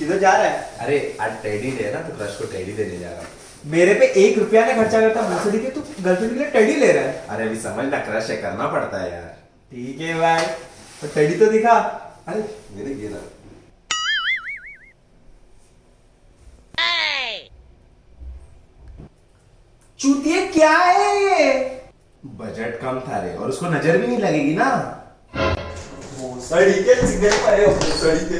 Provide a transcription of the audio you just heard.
किधर जा रहा है? अरे आज टेडी ले ना तो क्रश को टेडी देने जा रहा हूँ। मेरे पे एक रुपया ना खर्चा करता मुझसे देखिए तू गर्लफ्रेंड के लिए टेडी ले रहा है। अरे अभी समझ ना क्रश है करना पड़ता है यार। ठीक है भाई तो टेडी तो दिखा। अरे मेरे गिरा चूतिए क्या है? ये बजट कम था रे और उसको नज़र भी नहीं लगेगी ना। भोसड़ी के सिग्नल पर है भोसड़ी के।